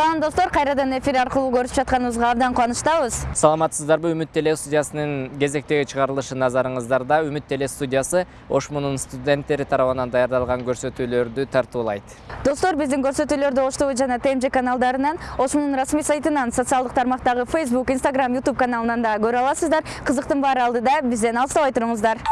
салам достор. Кайрадан эфир аркылуу көрүшүп жатканыбызга абдан кубанычтабыз. Саламатсыздарбы үмүт теле студиясынын кезектеги чыгарылышы назарыңыздарда үмүт теле студиясы ошмунун студенттери тарабынан даярдалган көрсөтүүлөрдү тартуулайт. Достор биздин көрсөтүүлөрдү ош тв жана тмж каналдарынан ошмунун расмий сайтынан социалдык тармактагы facebook instagram youtube каналынан да көрө аласыздар. Кызыктын баары алдыда бизден алыстабай туруңуздар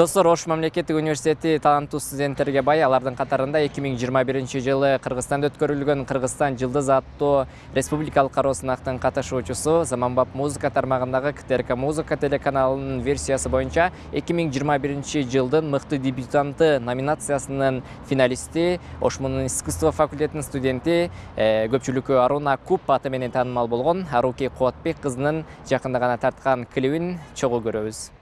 достор ош мамлекеттик университети таланттуу студенттерге бай. Алардын катарында эки миң жыйырма биринчи жылы кыргызстанда өткөрүлгөн кыргызстан жылдыз аттуу республикалык кароо сынактын катышуучусу. Заманбап музыка тармагындагы ктрк музыка телеканалынын версиясы боюнча эки миң жыйырма биринчи жылдын мыкты дебютанты номинациясынын финалисти ошмунун искусство факультетинин студенти көпчүлүккө аруна куб аты менен таанымал болгон аруки кубатбек кызынын жакында гана тарткан клибин чогуу көрөбүз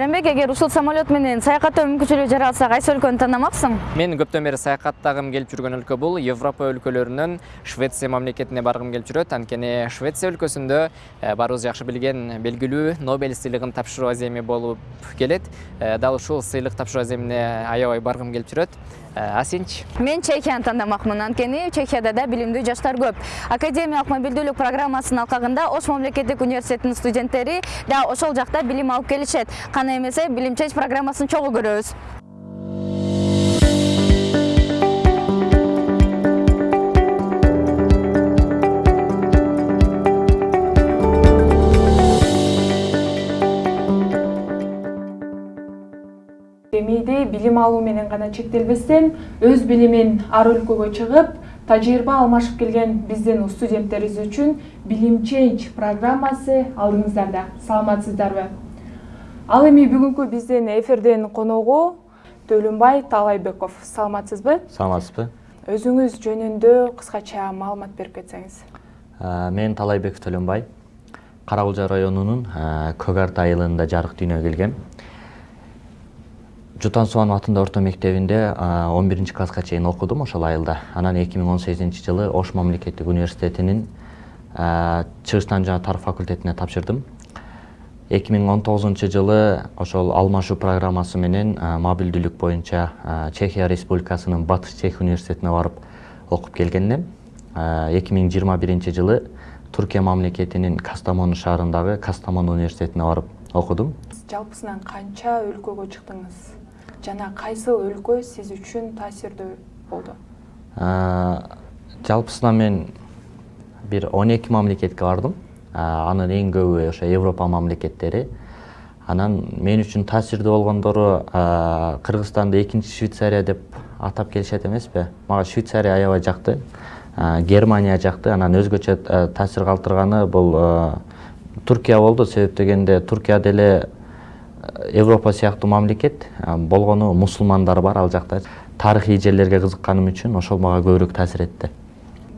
айранбек эгер ушул самолет менен саякаттоо мүмкүнчүлүгү жаралса кайсы өлкөнү тандамаксың мен көптөн бери саякаттагым келип жүргөн өлкө бул европа өлкөлөрүнөн швеция мамлекетине баргым келип жүрөт анткени швеция өлкөсүндө баарыбыз жакшы билген белгилүү нобель сыйлыгын тапшыруу аземи болуп келет дал ушул сыйлык тапшыруу аземине аябай баргым келип жүрөт А сенчи мен чехияны тандамакмын анткени чехияда да билимдүү жаштар көп академиялык мобилдүүлүк программасынын алкагында ош мамлекеттик университетинин студенттери да ошол жакта билим алып келишет каны эмесе билим чеч программасын чогуу көрөбүз билим алуу менен гана чектелбестен өз билимин ар өлкөгө чыгып тажрыйба алмашып келген биздин студенттерибиз үчүн билим ченж программасы алдыңыздарда. Саламатсыздарбы? Ал эми бүгүнкү биздин эфирдин коногу төлөнбай таалайбеков саламатсызбы? Саламатсызбы. Өзүңүз жөнүндө кыскача маалымат берип кетсеңиз. Ә, мен талайбеков төлөнбай кара кулжа районунун ә, көк арт айылында жарык дүйнөгө келгем атындагы орто мектебинде он биринчи класска чейин окудум ошол айылда. Анан эки миң он сегизинчи жылы ош мамлекеттик университетинин ә, чыгыштан жана тарых факультетине тапшырдым. эки миң он тогузунчу жылы ошол алмашуу программасы менен мобилдүүлүк боюнча чехия республикасынын батыш чех университетине барып окуп жыйырма биринчи жылы туркия мамлекетинин кастамону шаарындагы кастамон университетине барып окудум жалпысынан канча өлкөгө чыктыңыз? Жана кайсыл өлкө сиз үчүн таасирдүү болду? Жалпысынан мен бир он эки мамлекетке бардым. Анын эң көбү ошо европа мамлекеттери. Анан мен үчүн таасирдүү болгондору кыргызстанды экинчи швейцария деп атап келишет эмеспи? Мага швейцария аябай жакты германия жакты. Анан өзгөчө таасир калтырганы бул туркия болду. Себеп дегенде туркия деле европа сыяктуу мамлекет болгону мусулмандар бар ал жакта. Тарыхый жерлерге кызыкканым үчүн ошол мага көбүрөөк таасир этти.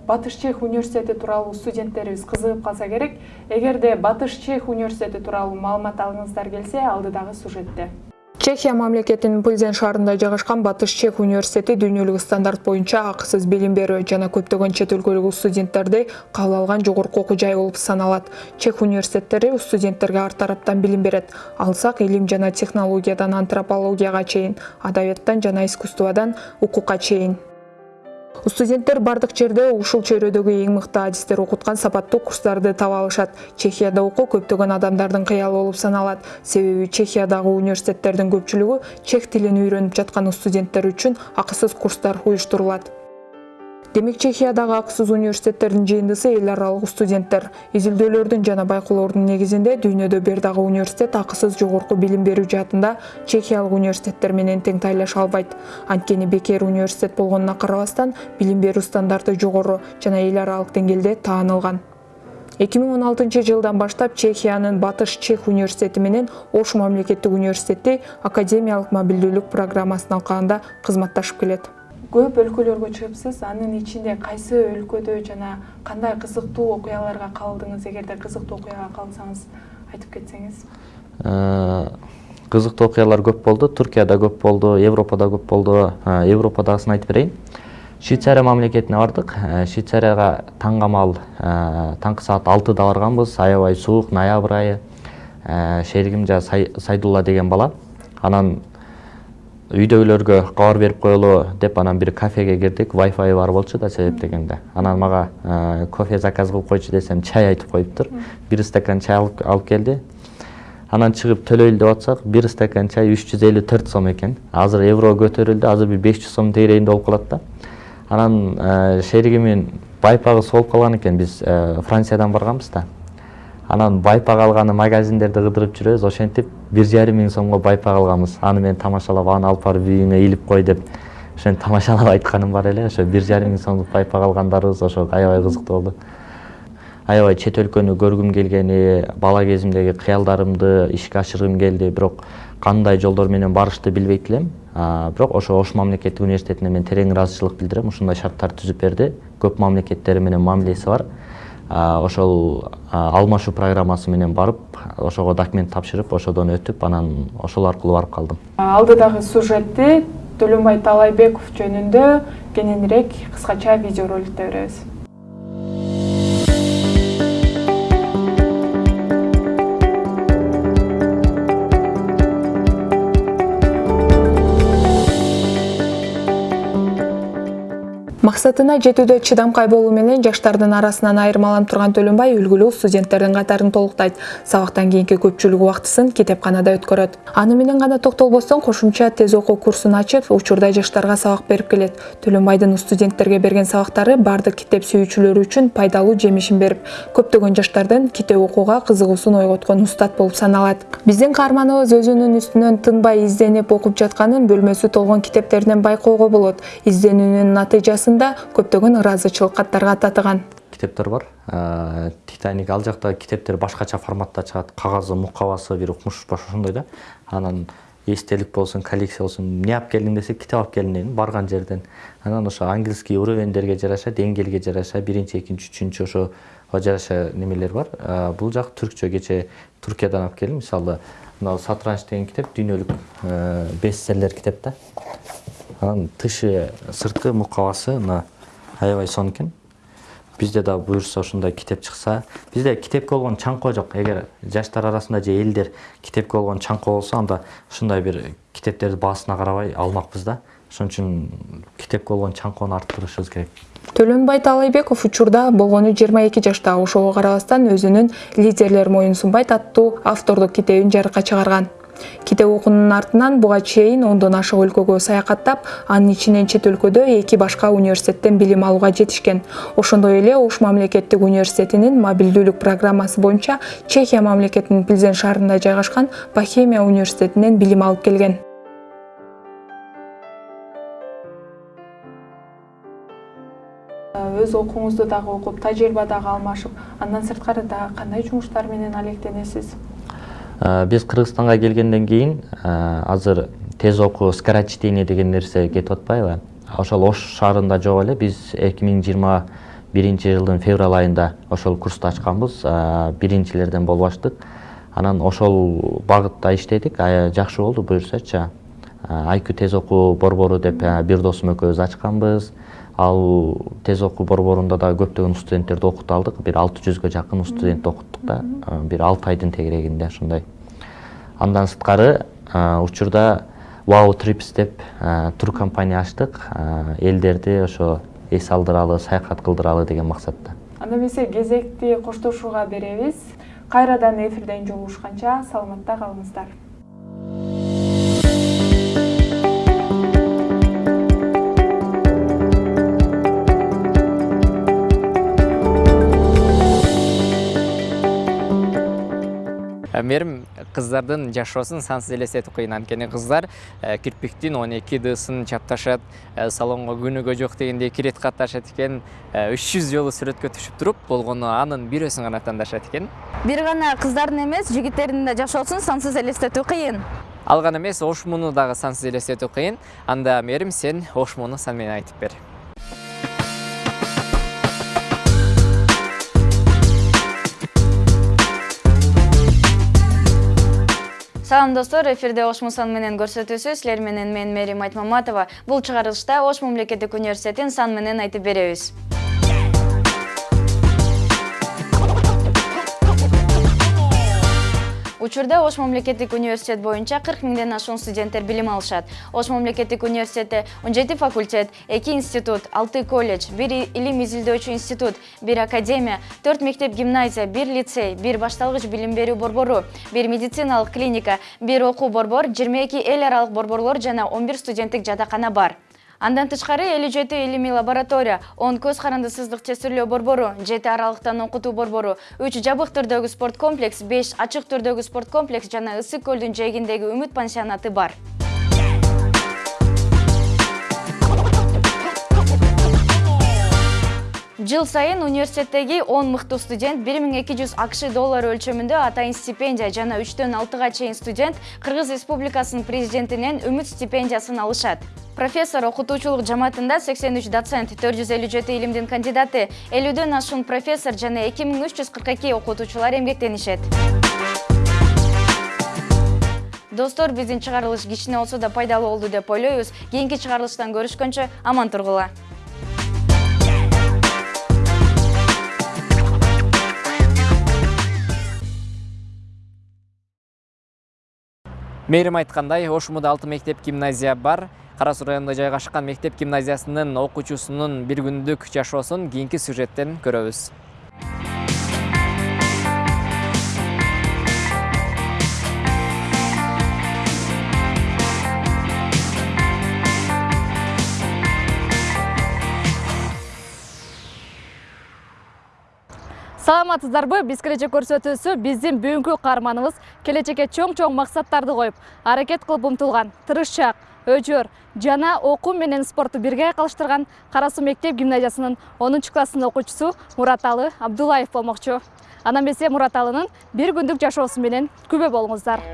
Батыш чех университети тууралуу студенттерибиз кызыгып калса керек. Эгерде батыш чех университети тууралуу маалымат алгыңыздар келсе алдыдагы сюжетте чехия мамлекетинин пыльзен шаарында жайгашкан батыш чех университети дүйнөлүк стандарт боюнча акысыз билим берүү жана көптөгөн чет өлкөлүк студенттерди кабыл алган жогорку окуу жай болуп саналат. Чех университеттери студенттерге ар тараптан билим берет. Алсак илим жана технологиядан антропологияга чейин адабияттан жана искусстводан укукка чейин студенттер бардык жерде ушул чөйрөдөгү эң мыкты адистер окуткан сапаттуу курстарды таба алышат. Чехияда окуу көптөгөн адамдардын кыялы болуп саналат. Себеби чехиядагы университеттердин көпчүлүгү чех тилин үйрөнүп жаткан студенттер үчүн акысыз курстар уюштурулат демек чехиядагы акысыз университеттердин жыйындысы эл аралык студенттер изилдөөлөрдүн жана байкоолордун негизинде дүйнөдө бир дагы университет акысыз жогорку билим берүү жаатында чехиялык университеттер менен тең тайлаша албайт. Анткени бекер университет болгонуна карабастан билим берүү стандарты жогору жана эл аралык деңгээлде таанылган. Эки миң он алтынчы жылдан баштап чехиянын батыш чех университети менен ош мамлекеттик университети академиялык мобилдүүлүк программасынын алкагында кызматташып келет көп өлкөлөргө чыгыпсыз анын ичинде кайсы өлкөдө жана кандай кызыктуу окуяларга калдыңыз? Эгерде кызыктуу окуяга калсаңыз айтып кетсеңиз. Ә, кызыктуу окуялар көп болду туркияда көп болду европада көп болду. Ә, европадагысын айтып берейин швейцария мамлекетине бардык Ә, швейцарияга таңгамал таңкы саат алтыда барганбыз аябай суук ноябрь айы. Сай- сайдулла деген бала. Анан үйдөгүлөргө кабар берип коелу деп анан бир кафеге кирдик. Вайфай бар болчу да себеп дегенде. Анан мага ә, кофе заказ кылып койчу десем чай айтып коюптур. Бир стакан чай алып келди. Анан чыгып төлөйлү деп атсак бир стакан чай үч жүз элүү төрт сом экен. Азыр евро көтөрүлдү азыр бир беш жүз сом тегерегинде болуп калат да. Анан ә, шеригимин байпагы солуп калган экен. Биз ә, франциядан барганбыз да. Анан байпак алганы магазиндерди кыдырып жүрөбүз ошентип бир жарым миң сомго байпак алганбыз. Аны мен тамашалап аны алып барып үйүңө илип кой деп ошентип тамашалап айтканым бар эле. Ошо бир жарым миң сомдук байпак алгандарыбыз ошо аябай кызыктуу болду. Аябай чет өлкөнү көргүм келгени бала кезимдеги кыялдарымды ишке ашыргым келди. Бирок кандай жолдор менен барышты билбейт элем. Бирок ошо ош мамлекеттик университетине мен терең ыраазычылык билдирем. Ушундай шарттарды түзүп берди. Көп мамлекеттери менен мамилеси бар. Ошол алмашуу программасы менен барып ошого документ тапшырып ошодон өтүп анан ошол аркылуу барып калдым. Алдыдагы сюжетти төлөнбай таалайбеков жөнүндө кененирээк кыскача видеороликте көрөбүз максатына жетүүдө чыдамкай болуу менен жаштардын арасынан айырмаланып турган төлөнбай үлгүлүү студенттердин катарын толуктайт. Сабактан кийинки көпчүлүк убактысын китепканада өткөрөт. Аны менен гана токтолбостон кошумча тез окуу курсун ачып учурда жаштарга сабак берип келет. Төлөнбайдын студенттерге берген сабактары баардык китеп сүйүүчүлөр үчүн пайдалуу жемишин берип көптөгөн жаштардын китеп окууга кызыгуусун ойготкон устат болуп саналат. Биздин каарманыбыз өзүнүн үстүнөн тынбай изденип окуп жатканын бөлмөсү толгон китептеринен байкоого болот. Изденүүнүн натыйжасын көптөгөн ыраазычылык каттарга татыган китептер бар. Титаник ал жакта китептер башкача форматта чыгат кагазы мукабасы бир укмуш ошондой да. Анан эстелик болсун коллекция болсун эмне алып келдиң десе китеп алып келдим дейм барган жерден. Анан ошо английский уровеньдерге жараша деңгээлге жараша биринчи экинчи үчүнчү ошого жараша немелер бар. Бул жак түркчө кечээ туркиядан алып келдим. Мисалы мына сатранч деген китеп дүйнөлүк бестселлер китеп да. Анан тышы сырткы мукабасы мына аябай сонун экен. Бизде да буюрса ушундай китеп чыкса бизде китепке болгон чаңкоо жок. Эгер жаштар арасында же элдер китепке болгон чаңкоо болсо анда ушундай бир китептерди баасына карабай алмакпыз да. Ошон үчүн китепке болгон чаңкоону арттырышыбыз керек. Төлөнбай таалайбеков учурда болгону жыйырма эки жашта ошого карабастан өзүнүн лидерлер моюн сунбайт аттуу автордук китебин жарыкка чыгарган китеп окуунун артынан буга чейин ондон ашык өлкөгө саякаттап анын ичинен чет өлкөдө эки башка университеттен билим алууга жетишкен. Ошондой эле ош мамлекеттик университетинин мобилдүүлүк программасы боюнча чехия мамлекетинин пльзен шаарында жайгашкан бохемия университетинен билим алып келген. Өз окууңузду дагы окуп тажрыйба дагы алмашып андан сырткары дагы кандай жумуштар менен алектенесиз Э, биз кыргызстанга келгенден кийин э, азыр тез окуу скорочтение деген нерсе кетип атпайбы ошол ош шаарында жок эле биз эки миң жыйырма биринчи жылдын февраль айында ошол курсту ачканбыз. Э, биринчилерден болуп ачтык анан ошол багытта иштедик. Жакшы болду буюрсачы айкү тез окуу борбору деп бир досум экөөбүз ачканбыз. Ал тез окуу борборунда да көптөгөн студенттерди окута алдык. Бир алты жүзгө жакын студентти окуттук да. Бир алты айдын тегерегинде ошондой андан сырткары учурда вау трипс деп тур компания ачтык. Элдерди ошо эс алдыралы саякат кылдыралы деген максатта. Анда эмесе кезекти коштошууга беребиз. Кайрадан эфирден жолугушканча саламатта калыңыздар мээрим кыздардын жашоосун сансыз элестетип коеюн анткени кыздар э, кирпиктин он эки дысын чапташат э, салонго күнүгө жок дегенде кирет катташат экен э, үч жүз жолу сүрөткө түшүп туруп болгону анын бирөөсүн гана тандашат экен. Бир гана кыздардын эмес жигиттердин да жашоосун сансыз элестетүү кыйын. Ал гана эмес ош мууну дагы сансыз элестетүү кыйын. Анда мээрим сен ош мууну сан менен айтып бер. Салам достор. Эфирде ош мусан менен көрсөтүүсү силер менен мен мээрим айтмаматова. Бул чыгарылышта ош мамлекеттик университетин сан менен айтып беребиз учурда ош мамлекеттик университет боюнча кырк миңден ашуун студенттер билим алышат. Ош мамлекеттик университетте он жети факультет эки институт алты колледж бир илим изилдөөчү институт бир академия төрт мектеп гимназия бир лицей бир башталгыч билим берүү борбору бир медициналык клиника бир окуу борбор жыйырма эки эл аралык борборлор жана он бир студенттик жатакана бар андан тышкары элүү жети илимий лаборатория он көз карандысыздык тестирлөө борбору жети аралыктан окутуу борбору үч жабык түрдөгү спорт комплекс беш ачык түрдөгү спорт комплекс жана ысык көлдүн жээгиндеги үмүт пансионаты бар жыл сайын университеттеги он мыктуу студент бир миң эки жүз акш доллары өлчөмүндө атайын стипендия жана үчтөн алтыга чейин студент кыргыз республикасынын президентинен үмүт стипендиясын алышат. Профессор окутуучулук жамаатында 83 доцент 457 илимдин кандидаты 50дөн ашуун профессор жана 2342 окутуучулар эмгектенишет. Достор биздин чыгарылыш кичине болсо да пайдалуу болду деп ойлойбуз. Кийинки чыгарылыштан көрүшкөнчө аман тургула мээрим айткандай ош мууда алты мектеп гимназия бар. Кара суу районунда жайгашкан мектеп гимназиясынын окуучусунун бир күндүк жашоосун кийинки сюжеттен көрөбүз саламатсыздарбы биз келечек көрсөтүүсү биздин бүгүнкү каарманыбыз келечекке чоң чоң максаттарды коюп аракет кылып умтулган тырышчаак өжөр жана окуу менен спортту бирге айкалыштырган кара суу мектеп гимназиясынын онунчу класстын окуучусу мураталы абдуллаев болмокчу анда эмесе мураталынын бир күндүк жашоосу менен күбө болуңуздар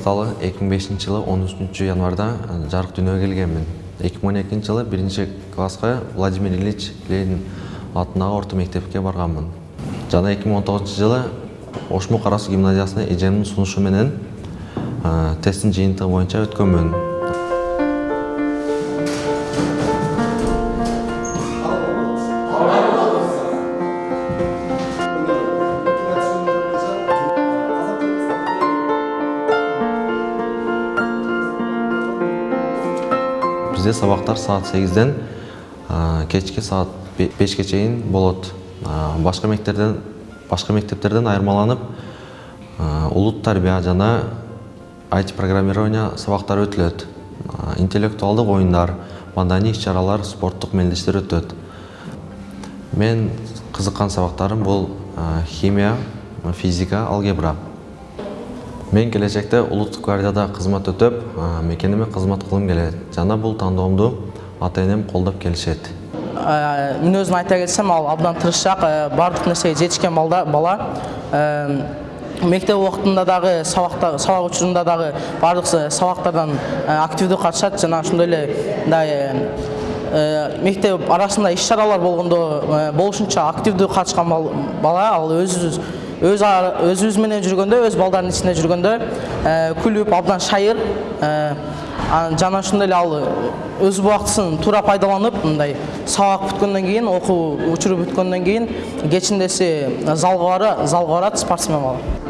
мураталы 2005 жылы 13 январда жарык дүйнөгө келгенмин 2012 жылы биринчи класска владимир ильич ленин атындагы орто мектепке барганмын жана 2019 жылы ошму кара суу гимназиясына эжемдин сунушу менен тесттин жыйынтыгы боюнча өткөнмүн бизде сабактар саат сегизден кечки саат бешке чейин болот. Башка мектептерден башка мектептерден айырмаланып улут тарбия жана IT программирование сабактары өтүлөт. Интеллектуалдык оюндар маданий иш чаралар спорттук мелдештер өтөт. Мен кызыккан сабактарым бул химия физика алгебра. Мен келечекте улуттук гвардияда кызмат өтөп мекениме кызмат кылгым келет жана бул тандоомду ата энем колдоп келишет мен өзүм айта кетсем ал абдан тырышчаак баардык нерсеге жетишкен бала. Мектеп убактында дагы сабакта сабак учурунда дагы баардык сабактардан активдүү катышат жана ошондой эле мындай мектеп арасында иш чаралар болгондо болушунча активдүү катышкан бала. Ал өзүбүз өз өзүбүз менен жүргөндө өз балдардын ичинде жүргөндө күлүп абдан шайыр жана ошондой эле ал өз убактысын туура пайдаланып мындай сабак бүткөндөн кийин окуу учуру бүткөндөн кийин кечиндеси залга барат спортсмен бала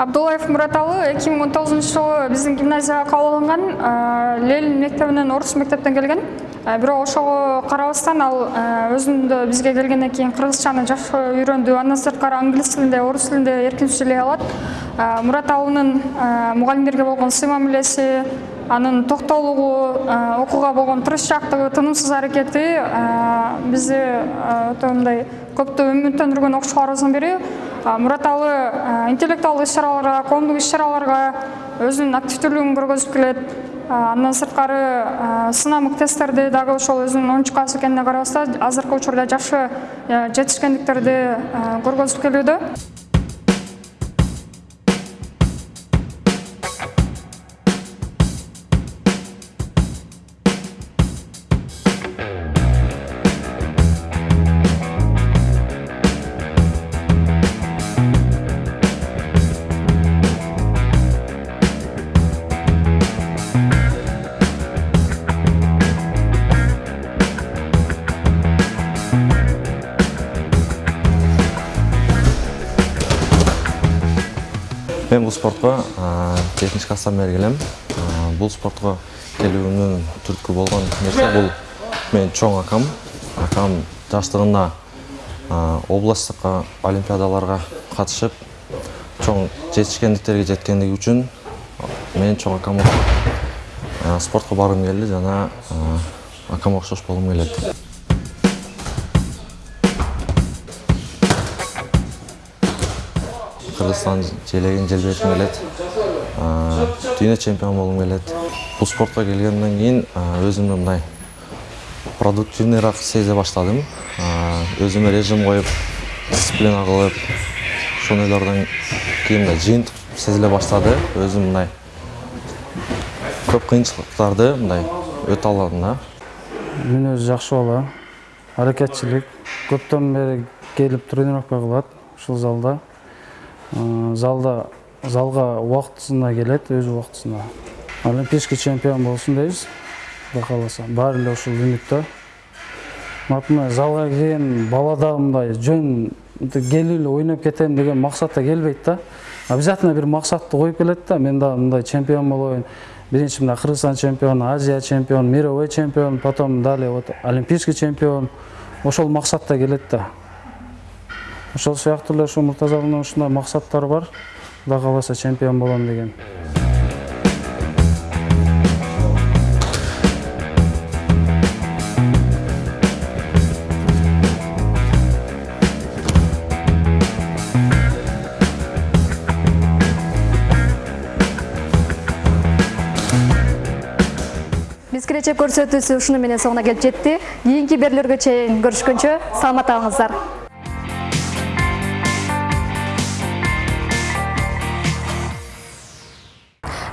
абдуллаев мураталы эки миң он тогузунчу жылы биздин гимназияга кабыл алынган ленин мектебинен орус мектептен келген. Бирок ошого карабастан ал өзүндө бизге келгенден кийин кыргызчаны жакшы үйрөндү андан сырткары англис тилинде орус тилинде эркин сүйлөй алат мураталынын мугалимдерге болгон сый мамилеси анын токтоолугу окууга болгон тырышчаактыгы тынымсыз аракети бизди өтө мындай көптү үмүттөндүргөн окуучуларыбыздын бири мураталы интеллектуалдык иш чараларга коомдук иш чараларга өзүнүн активдүүлүгүн көргөзүп келет. Андан сырткары сынамык тесттерди дагы ошол өзүнүн онунчу класс экенине карабастан азыркы учурда жакшы жетишкендиктерди көргөзүп келүүдө спортко жетинчи класстан бери келем бул спортко келүүмдүн түрткү болгон нерсе бул. Менин чоң акам. Акам жаштыгында областтык олимпиадаларга катышып чоң жетишкендиктерге жеткендиги үчүн мен чоң акам спортко баргым келди жана акамга окшош болгум келет кыргызстан желегин желбиртким келет дүйнө чемпион болгум келет бул спортко келгенден кийин өзүмдү мындай продуктивныйраак сезе баштадым өзүмө режим коюп дисциплина кылып ошондойлордон кийин мындай жыйынтык сезиле баштады өзүм мындай көп кыйынчылыктарды мындай өтө алдым да мүнөзү жакшы бала аракетчилик көптөн бери келип тренировка кылат ушул залда залда залга убактысында келет өз убактысында олимпийский чемпион болсун дейбиз кудай кааласа баары эле ушул үмүттө мына залга кирген бала дагы мындай жөн келип эле ойноп кетем деген максатта келбейт да. Обязательно бир максатты коюп келет да. Мен дагы мындай чемпион болоюн биринчи мына кыргызстан чемпиону азия чемпион мировой чемпион потом далее вот олимпийский чемпион. Ошол максатта келет да. Ошол сыяктуу эле ушу муртазалдын ушундай максаттары бар. Кудай кааласа чемпион болом деген. Биз келечек көрсөтүүсү ушуну менен соңуна келип жетти. Кийинки берүүлөргө чейин көрүшкөнчө саламатта калыңыздар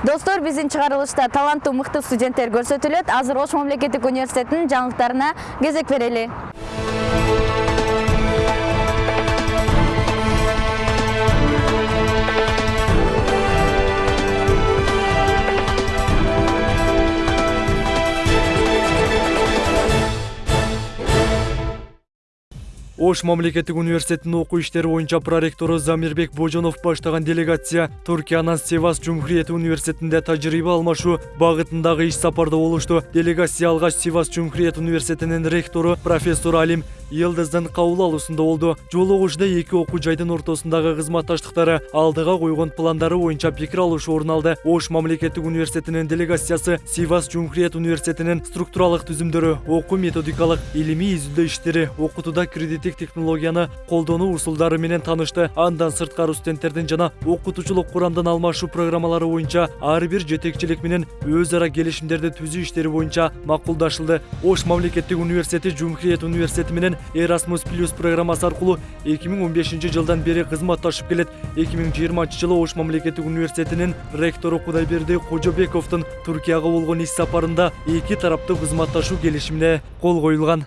достор биздин чыгарылышта таланттуу мыкты студенттер көрсөтүлөт. Азыр ош мамлекеттик университетинин жаңылыктарына кезек берели ош мамлекеттик университетинин окуу иштери боюнча проректору замирбек божонов баштаган делегация туркиянын севас жумхуриет университетинде тажрыйба алмашуу багытындагы иш сапарда болушту делегация алгач севас жумхуриет университетинин ректору профессор алим йылдыздын кабыл алуусунда болду жолугушууда эки окуу жайдын ортосундагы кызматташтыктары алдыга койгон пландары боюнча пикир алышуу орун алды. Ош мамлекеттик университетинин делегациясы сивас жумхуриет университетинин структуралык түзүмдөрү окуу методикалык илимий изилдөө иштери окутууда кредиттик технологияны колдонуу усулдары менен таанышты андан сырткары студенттердин жана окутуучулук курамдын алмашуу программалары боюнча ар бир жетекчилик менен өз ара келишимдерди түзүү иштери боюнча макулдашылды ош мамлекеттик университети жумхуриет университети менен Erasmus Plus программасы аркылуу 2015 жылдан бери кызматташып келет 2020 жылы ош мамлекеттик университетинин ректору кудайберди кожобековдун туркияга болгон иш сапарында эки тараптуу кызматташуу келишимине кол коюлган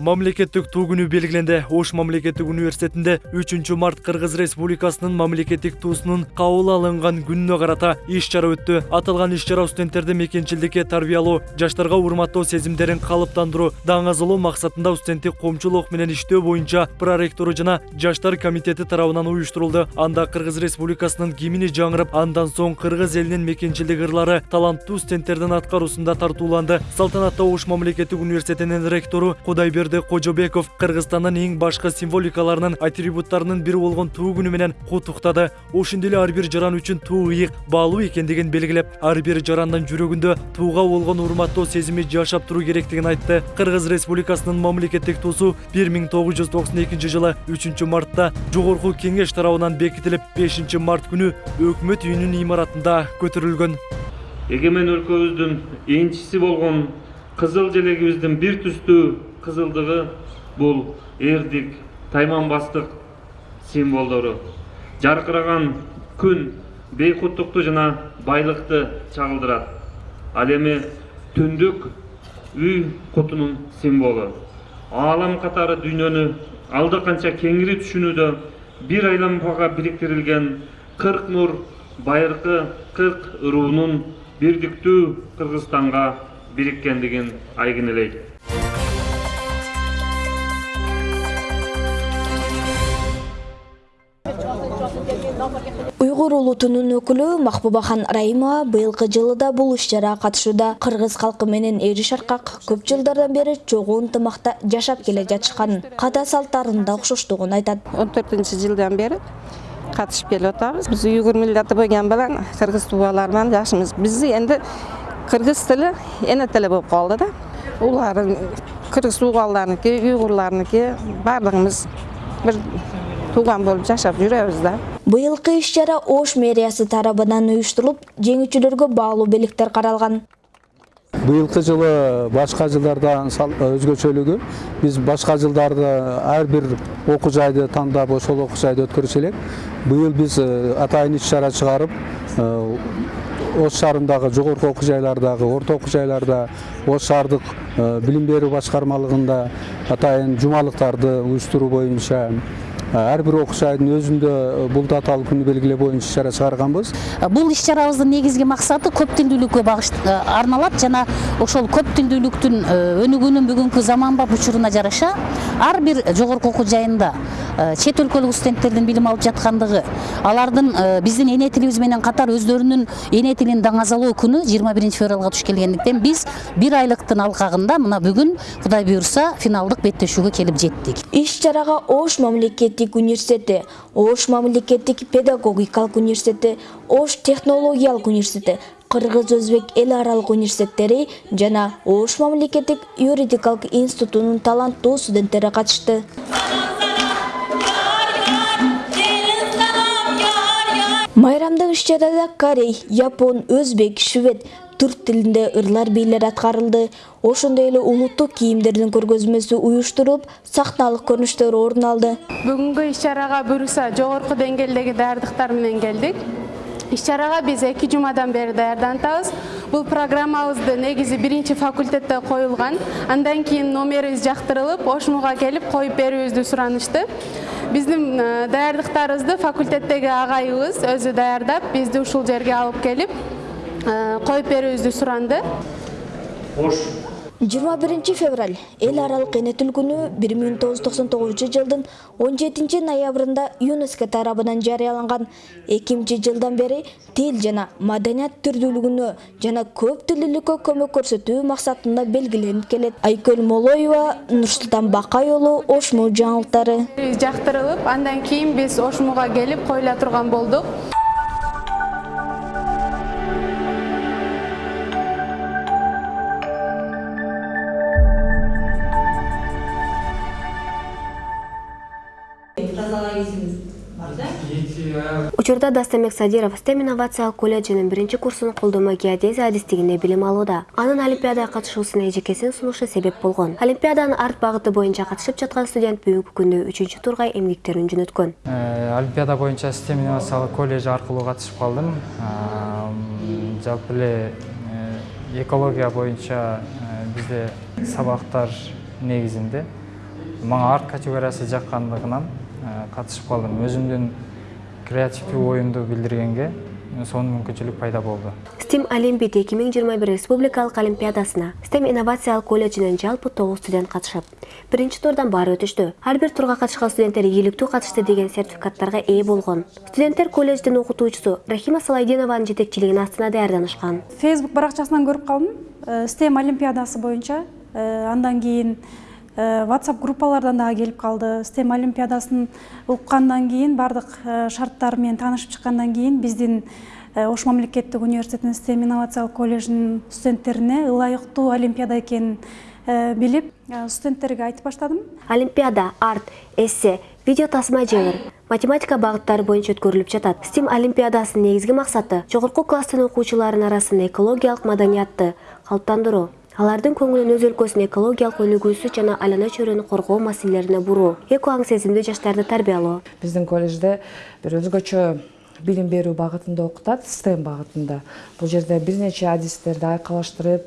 мамлекеттик туу күнү белгиленди ош мамлекеттик университетинде 3 март кыргыз республикасынын мамлекеттик туусунун кабыл алынган күнүнө карата иш чара өттү аталган иш чара студенттерди мекенчилдикке тарбиялоо жаштарга урматтоо сезимдерин калыптандыруу даңазалоо максатында студенттик коомчулук менен иштөө боюнча проректору жана жаштар комитети тарабынан уюштурулду анда кыргыз республикасынын гимни жаңырып андан соң кыргыз элинин мекенчилдик ырлары таланттуу студенттердин аткаруусунда тартууланды салтанатта ош мамлекеттик университетинин ректору кудайберди кожобеков кыргызстандын эң башкы символикаларынын атрибуттарынын бири болгон туу күнү менен куттуктады ошондой эле ар бир жаран үчүн туу ыйык баалуу экендигин белгилеп ар бир жарандын жүрөгүндө тууга болгон урматтоо сезими жашап туруу керектигин айтты. Кыргыз республикасынын мамлекеттик туусу бир миң тогуз жүз токсон экинчи жылы үчүнчү мартта жогорку кеңеш тарабынан бекитилип бешинчи март күнү өкмөт үйүнүн имаратында көтөрүлгөн эгемен өлкөбүздүн энчиси болгон кызыл желегибиздин бир түстүү кызылдыгы бул эрдик тайманбастык символдору жаркыраган күн бейкуттукту жана байлыкты чагылдырат ал эми түндүк үй кутунун символу аалам катары дүйнөнү алда канча кеңири түшүнүүдө бир айланмага бириктирилген кырк нур байыркы кырк руунун бирдиктүү кыргызстанга бириккендигин айгинелейт уйгур улутунун өкүлү махбубахан раимова быйылкы жылы да бул иш чарага катышууда кыргыз калкы менен эри шаркак көп жылдардан бери чогуу ынтымакта жашап келе жатышканын ката салттарынын да окшоштугун айтат он төртүнчү жылдан бери катышып келип атабыз биз уйгур миллати болгон менен кыргыз тубалар менен жакшымыз биз энди кыргыз тили эне тили болуп калды да. Улар кыргыз тубалдарыныкы уйгурларыныкы баардыгыбыз бир тууган болуп жашап жүрөбүз да. Быйылкы иш чара ош мэриясы тарабынан уюштурулуп жеңүүчүлөргө баалуу белектер каралган. Быйылкы жылы башка жылдардан өзгөчөлүгү. Биз башка жылдарды ар бир окуу жайды тандап ошол окуу жайды өткөрүшү элек. Быйыл биз атайын иш чара чыгарып ош шаарындагы жогорку окуу жайлардагы орто окуу жайларда ош шаардык билим берүү атайын жумалыктарды уюштуруу боюнча ар бир окуу жайдын өзүндө бул даталык күнү белгилөө боюнча иш чара чыгарганбыз бул иш чарабыздын негизги максаты көп тилдүүлүккө арналат жана ошол көп тилдүүлүктүн өнүгүүнүн бүгүнкү заманбап учуруна жараша ар бир жогорку окуу жайында чет өлкөлүк студенттердин билим алып жаткандыгы алардын биздин эне тилибиз менен катар өздөрүнүн эне тилин даңазалоо күнү жыйырма биринчи февралга туш келгендиктен биз бир айлыктын алкагында мына бүгүн кудай буюрса финалдык беттешүүгө келип жеттик иш чарага ош мамлекеттик университети ош мамлекеттик педагогикалык университети ош технологиялык университети кыргыз өзбек эл аралык университеттери жана ош мамлекеттик юридикалык институтунун таланттуу студенттери катышты майрамдык иш чарада корей япон өзбек швед түрк тилинде ырлар бийлер аткарылды ошондой эле улуттук кийимдердин көргөзмөсү уюштурулуп сахналык көрүнүштөр орун алды. Бүгүнкү иш чарага буюрса жогорку деңгээлдеги даярдыктар менен келдик. Иш чарага биз эки жумадан бери даярданып атабыз бул программабызды негизи биринчи факультетте коюлган. Андан кийин номерибиз жактырылып ошмуга келип коюп берүүбүздү суранышты биздин даярдыктарыбызды факультеттеги агайыбыз өзү даярдап бизди ушул жерге алып келип коюп берүүбүздү суранды. Ош. Жыйырма биринчи февраль эл аралык эне тил күнү бир миң тогуз жүз токсон тогузунчу жылдын он жетинчи ноябрында юнеско тарабынан жарыяланган. Эки миңинчи жылдан бери тил жана маданият түрдүүлүгүнө жана көп тилдүүлүккө көмөк көрсөтүү максатында белгиленип келет. Айкөл молоева нурсултан бакай уулу ошму жаңылыктары. Жактырылып андан кийин биз ошмуга келип коюла турган болдук учурда дастамек садиров стем инновациялык колледжинин биринчи курсунун колдонмо геодезия адистигинде билим алууда. Анын олимпиадага катышуусуна эжекесин сунушу себеп болгон. Олимпиаданын арт багыты боюнча катышып жаткан студент бүгүнкү күндө үчүнчү турга эмгектерин жөнөткөн. Олимпиада боюнча стем инновациялык колледж аркылуу катышып калдым. Жалпы эле экология боюнча бизде сабактар негизинде. Мага арт категориясы жаккандыгынан катышып калдым. Өзүмдүн креативдүү оюмду билдиргенге сонун мүмкүнчүлүк пайда болду. Стим олимпиад эки миң жыйырма бир республикалык олимпиадасына стем инновациялык колледжинен жалпы тогуз студент катышып биринчи турдан баары өтүштү. Ар бир турга катышкан студенттер ийгиликтүү катышты деген сертификаттарга ээ болгон. Студенттер колледждин окутуучусу рахима салайдинованын жетекчилигинин астына даярданышкан фейсбук баракчасынан көрүп калдым. Стем олимпиадасы боюнча андан кийин whatsapp группалардан дагы келип калды. Стем олимпиадасын уккандан кийин баардык шарттары менен таанышып чыккандан кийин биздин ош мамлекеттик университетинин стем инновациялык колледжинин студенттерине ылайыктуу олимпиада экенин билип студенттерге айтып баштадым. Олимпиада арт эссе видео тасма жеңир математика багыттары боюнча өткөрүлүп жатат. Стим олимпиадасынын негизги максаты жогорку класстын окуучуларынын арасында экологиялык маданиятты калыптандыруу алардын көңүлүн өз өлкөсүнүн экологиялык өнүгүүсү жана айлана чөйрөнү коргоо маселелерине буруу эко аң сезимдүү жаштарды тарбиялоо. Биздин колледжде бир өзгөчө билим берүү багытында окутат стем багытында. Бул жерде бир нече адистерди айкалыштырып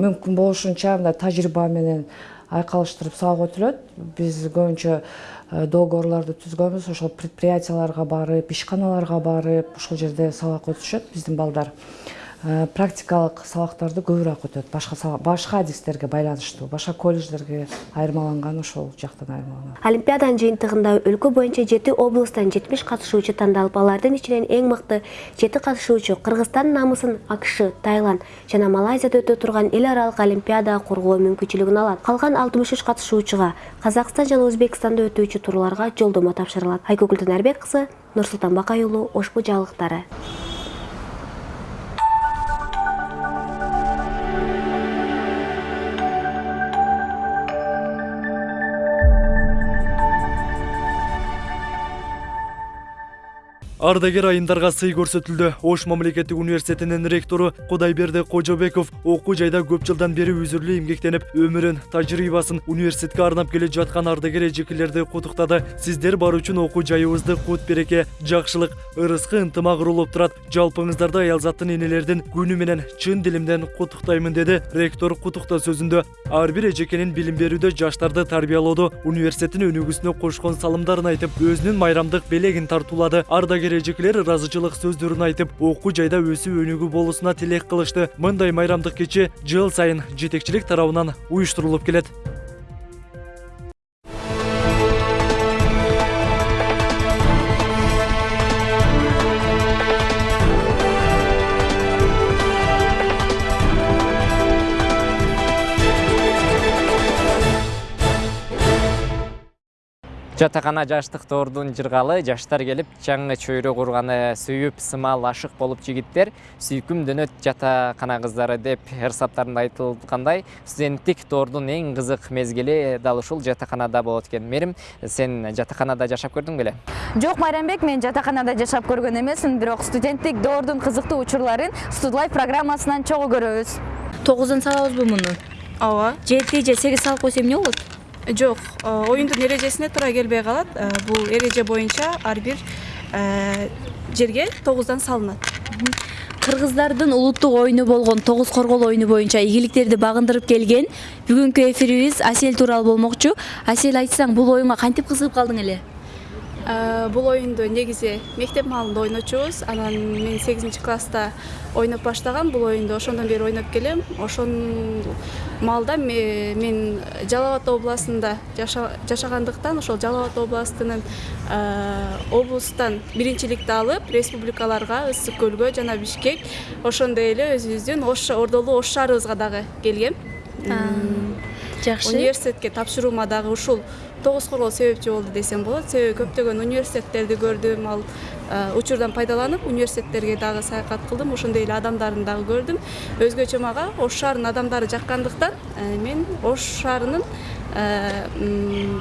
мүмкүн болушунча мындай тажрыйба менен айкалыштырып сабак өтүлөт. Биз көбүнчө договорлорду түзгөнбүз. Ошол предприятияларга барып ишканаларга барып ошол жерде сабак өтүшөт биздин балдар практикалык сабактарды көбүрөөк өтөт. Башка башка адистерге байланыштуу башка колледждерге айырмаланган ошол жактан айырмаланат олимпиаданын жыйынтыгында өлкө боюнча жети облустан жетимиш катышуучу тандалып алардын ичинен эң мыкты жети катышуучу кыргызстандын намысын акш тайланд жана малайзияда өтө турган эл аралык олимпиада коргоо мүмкүнчүлүгүн алат. Калган алтымыш үч катышуучуга казакстан жана өзбекстанда өтүүчү турларга жолдомо тапшырылат. Айгүл танарбек кызы нурсултан бакай уулу ошбу жаңылыктары ардагер айымдарга сый көрсөтүлдү ош мамлекеттик университетинин ректору кудайберди кожобеков окуу жайда көп жылдан бери үзүрлүү эмгектенип өмүрүн тажрыйбасын университетке арнап келе жаткан ардагер эжекелерди куттуктады сиздер бар үчүн окуу жайыбызды кут береке жакшылык ырыскы ынтымак урулуп турат жалпыңыздарды аялзаттын энелердин күнү менен чын дилимден куттуктаймын деди ректор куттуктоо сөзүндө ар бир эжекенин билим берүүдө жаштарды тарбиялоодо университеттин өнүгүүсүнө кошкон салымдарын айтып өзүнүн майрамдык белегин тартуулады ардагер эжекелер ыраазычылык сөздөрүн айтып окуу жайда өсүп өнүгүү болуусуна тилек кылышты мындай майрамдык кече жыл сайын жетекчилик тарабынан уюштурулуп келет жатакана жаштык тоордун жыргалы жаштар келип жаңы чөйрө курганы сүйүп сымал ашык болуп жигиттер сүйкүм дөнөт жатакана кыздары деп ырсаптарында айтылгандай студенттик тоордун эң кызык мезгили дал ушул жатаканада болот экен. Мерим сен жатаканада жашап көрдүң беле? Жок майрамбек мен жатаканада жашап көргөн эмесмин бирок студенттик доордун кызыктуу учурларын студлайф программасынан чогуу көрөбүз. Тогуздан салабызбы муну? Ооба. Жети же сегиз салып койсо эмне болот? Жок оюндун эрежесине туура келбей калат бул эреже боюнча ар бир жерге тогуздан салынат кыргыздардын улуттук оюну болгон тогуз коргол оюну боюнча ийгиликтерди багындырып келген. Бүгүнкү эфирибиз асель тууралуу болмокчу асель айтсаң бул оюнга кантип кызыгып калдың эле бул оюнду негизи мектеп маалында ойночубуз. Анан мен сегизинчи класста ойноп баштагам бул оюнду ошондон бери ойноп келем. Ошол маалда мен жалал абад областында жашагандыктан ошол жалал абад областынын облустан биринчиликти алып республикаларга ысык көлгө жана бишкек ошондой эле өзүбүздүн ош ордолуу ош шаарыбызга дагы келгем. Жакшы. университетке тапшыруума дагы ушул тогуз коргол себепчи болду десем болот себеби көптөгөн университеттерди көрдүм ал учурдан пайдаланып университеттерге дагы саякат кылдым ошондой эле адамдарын дагы көрдүм өзгөчө мага ош шаарынын адамдары жаккандыктан мен ош шаарынын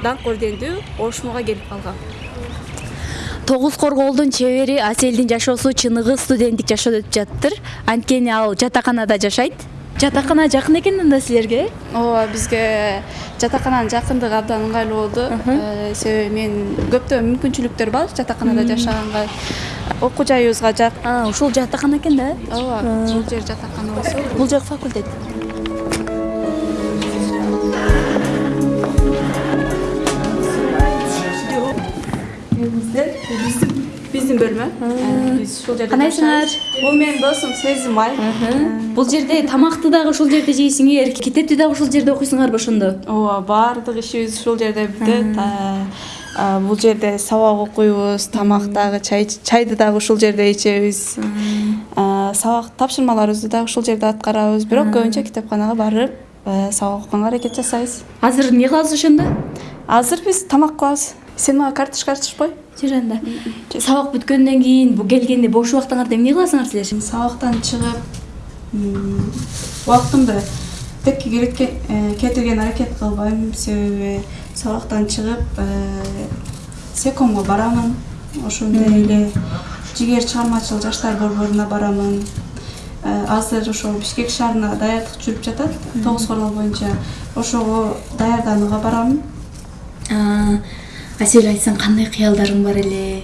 даңк ордендүү ошмуга келип калгам. Тогуз корголдун чебери аселдин жашоосу чыныгы студенттик жашоодо өтүп жатыптыр анткени ал жатаканада жашайт. Жатакана жакын экен анда силерге ооба бизге жатакананын жакындыгы абдан ыңгайлуу болду себеби мен көптөгөн мүмкүнчүлүктөр бар жатаканада жашаганга окуу жайыбызга жакын ушул жатакана экен да? Ооба бул жер жатакана болсо бул жак факультет. Биздин бөлмө биз ушул жерде кандайсыңар бул менин досум сезим ай бул жерде тамакты дагы ушул жерде жейсиңер китепти дагы ушул жерде окуйсуңарбы ошондо ооба баардык ишибиз ушул жерде бүтөт бул жерде сабак окуйбуз тамак дагы чайды дагы ушул жерде ичебиз сабак тапшырмаларыбызды дагы ушул жерде аткарабыз бирок көбүнчө китепканага барып сабак окуганга аракет жасайбыз азыр эмне кыласыз ошондо азыр биз тамак кылабыз сен мага карточка ачышпой жур анда сабак бүткөндөн кийин келгенде бош убактыңарда эмне кыласыңар силер сабактан чыгып убактымды текке кетиргенге аракет кылбайм себеби сабактан чыгып секомго барамын. Ошондой эле жигер чыгармачыл жаштар борборуна барамын. Азыр ошол бишкек шаарына даярдык жүрүп жатат. Тогуз коргол боюнча ошого даярданууга барамын асель айтсаң кандай кыялдарың бар эле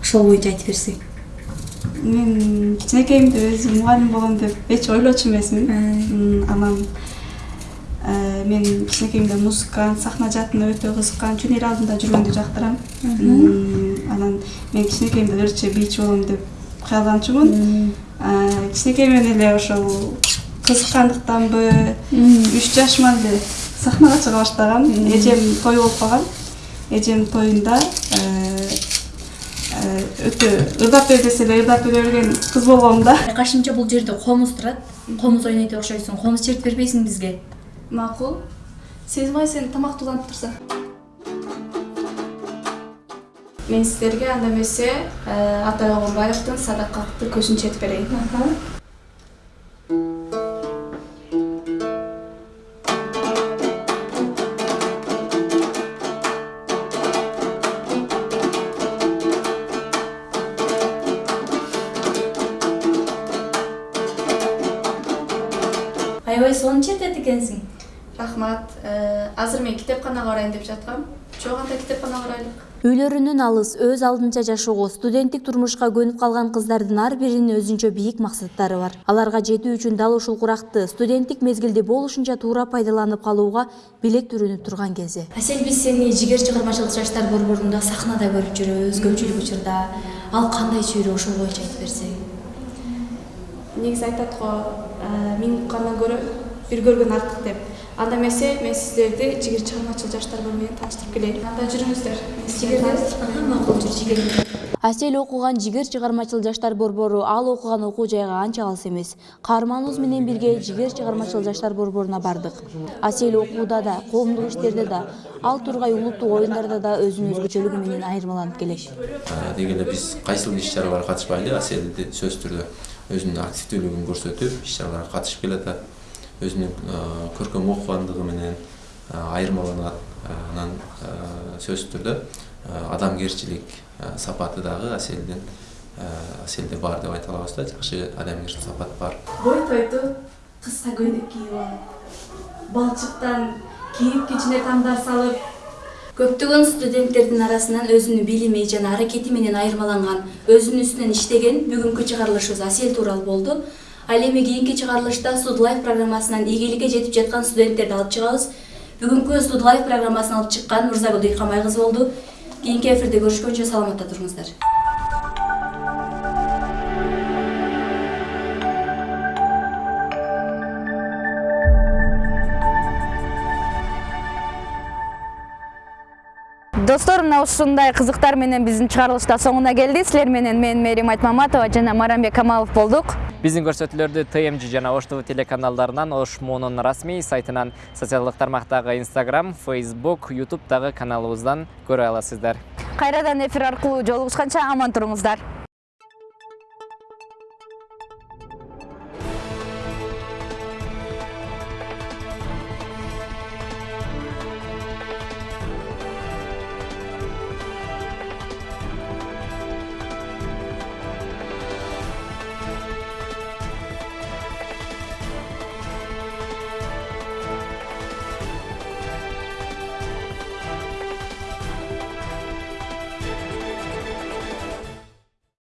ошол боюнча айтып берсең мен кичинекейимде өзүм мугалим болом деп эч ойлочу эмесмин анан мен кичинекейимде музыкант сахна жаатына өтө кызыккан жөн эл алдында жүргөндү жактырам анан мен кичинекейимден ырчы бийчи болом деп кыялданчумун кичинекей менен эле ошол кызыккандыктанбы үч жашыман эле сахнага чыга баштагам эжем той болуп калган эжем тоюнда өтө ырдап бер десе эле ырдап бере берген кыз болгом да. Кайшымча бул жерде комуз турат. Комуз ойнойт деп окшойсуң. Комуз чертип бербейсиңби бизге. Макул. Сезимай сен тамак улантып турсаң мен сиздерге анда эмесе атай огонбаевдин садакатты көзүн чертип берейин сонун чертет экенсиң? Рахмат. Азыр мен китепканага барайын деп жаткам. Чогуу анда китепканага барайлык үйлөрүнөн алыс өз алдынча жашоого студенттик турмушка көнүп калган кыздардын ар биринин өзүнчө бийик максаттары бар. Аларга жетүү үчүн дал ушул куракты студенттик мезгилди болушунча туура пайдаланып калууга билек түрүнүп турган кези. Асель биз сени жигер чыгармачылык жаштар борборунда сахнада көрүп жүрөбүз көпчүлүк учурда. Ал кандай чөйрө ошол боюнча айтып берсең? Негизи айтат го миң уккандан көрө бир көргөн артык деп. Анда эмесе мен сиздерди жигер чыгармачыл жаштар менен тааныштырып келейин анда жүрүңүздөр макул жүр жигер асель окуган жигер чыгармачыл жаштар борбору ал окуган окуу жайга анча алыс эмес каарманыбыз менен бирге жигер чыгармачыл жаштар борборуна бардык асель окууда да коомдук иштерде да ал тургай улуттук оюндарда да өзүнүн өзгөчөлүгү менен айырмаланып келет деги эле биз кайсыл иш чараларга катышпайлы аселди сөзсүз түрдө өзүнүн активдүүлүгүн көрсөтүп иш чараларга катышып келатат өзүнүн көркөм окугандыгы менен айырмаланат анан сөзсүз түрдө адамгерчилик сапаты дагы аселдин аселде бар деп айта алабыз да жакшы адамгерчилик сапат бар. Бой тойду кыска көйнөк кийип алып балчыктан кийип кичине тамдар салып көптөгөн студенттердин арасынан өзүнүн билими жана аракети менен айырмаланган өзүнүн үстүнөн иштеген бүгүнкү чыгарылышыбыз асель тууралуу болду ал эми кийинки чыгарылышта студлайф программасынан ийгиликке жетип жаткан студенттерди алып чыгабыз. Бүгүнкү студлайф программасын алып чыккан мырзагүл дыйканбай кызы болду. Кийинки эфирде көрүшкөнчө саламатта туруңуздар. Достор мына ушундай кызыктар менен биздин чыгарылыш да соңуна келди. Силер менен мен мээрим айтмаматова жана марамбек камалов болдук биздин көрсөтүүлөрдү тмж жана ош телеканалдарынан ош муунун расмий сайтынан социалдык тармактагы instagram facebook youtubедагы каналыбыздан көрө аласыздар. Кайрадан эфир аркылуу жолугушканча аман туруңуздар